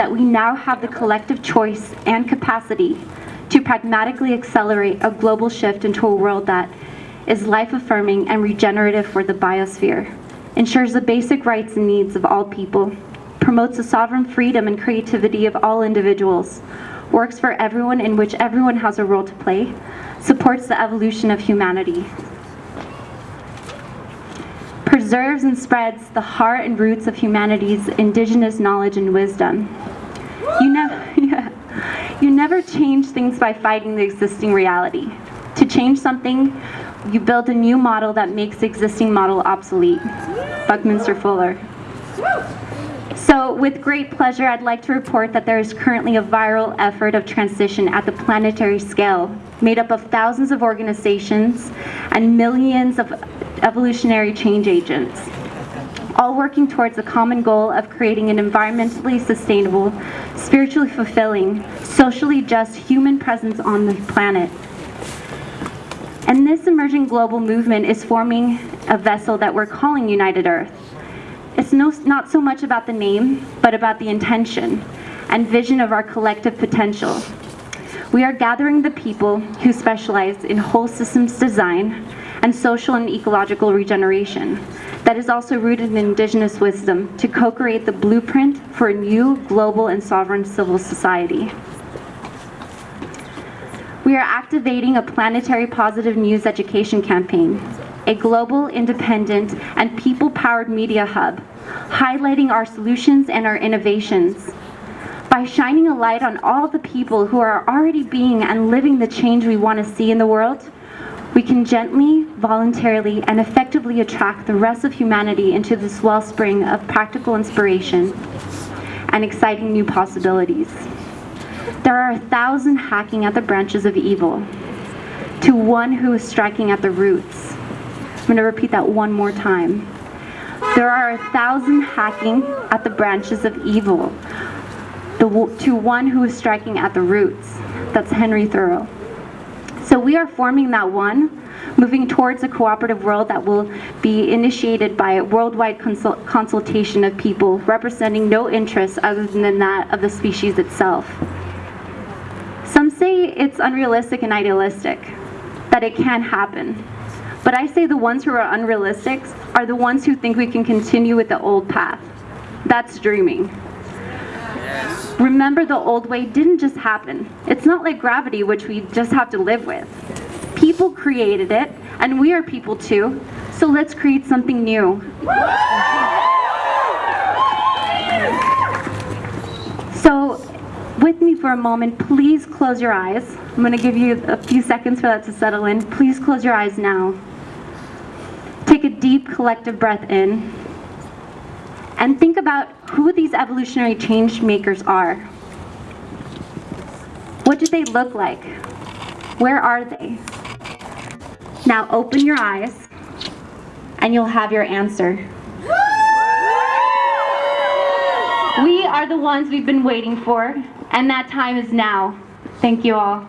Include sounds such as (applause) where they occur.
that we now have the collective choice and capacity to pragmatically accelerate a global shift into a world that is life-affirming and regenerative for the biosphere, ensures the basic rights and needs of all people, promotes the sovereign freedom and creativity of all individuals, works for everyone in which everyone has a role to play, supports the evolution of humanity, preserves and spreads the heart and roots of humanity's indigenous knowledge and wisdom. You never, (laughs) you never change things by fighting the existing reality. To change something, you build a new model that makes the existing model obsolete. Buckminster Fuller. So with great pleasure, I'd like to report that there is currently a viral effort of transition at the planetary scale, made up of thousands of organizations and millions of evolutionary change agents, all working towards a common goal of creating an environmentally sustainable, spiritually fulfilling, socially just human presence on the planet. And this emerging global movement is forming a vessel that we're calling United Earth. It's no, not so much about the name, but about the intention and vision of our collective potential. We are gathering the people who specialize in whole systems design and social and ecological regeneration that is also rooted in indigenous wisdom to co-create the blueprint for a new global and sovereign civil society. We are activating a planetary positive news education campaign a global, independent, and people-powered media hub, highlighting our solutions and our innovations. By shining a light on all the people who are already being and living the change we want to see in the world, we can gently, voluntarily, and effectively attract the rest of humanity into this wellspring of practical inspiration and exciting new possibilities. There are a thousand hacking at the branches of evil, to one who is striking at the roots, I'm going to repeat that one more time. There are a thousand hacking at the branches of evil, the, to one who is striking at the roots. That's Henry Thoreau. So we are forming that one, moving towards a cooperative world that will be initiated by a worldwide consult consultation of people representing no interests other than that of the species itself. Some say it's unrealistic and idealistic, that it can happen. But I say the ones who are unrealistic are the ones who think we can continue with the old path. That's dreaming. Remember the old way didn't just happen. It's not like gravity, which we just have to live with. People created it, and we are people too, so let's create something new. So, with me for a moment, please close your eyes. I'm going to give you a few seconds for that to settle in. Please close your eyes now. Take a deep collective breath in and think about who these evolutionary change makers are. What do they look like? Where are they? Now open your eyes and you'll have your answer. We are the ones we've been waiting for and that time is now. Thank you all.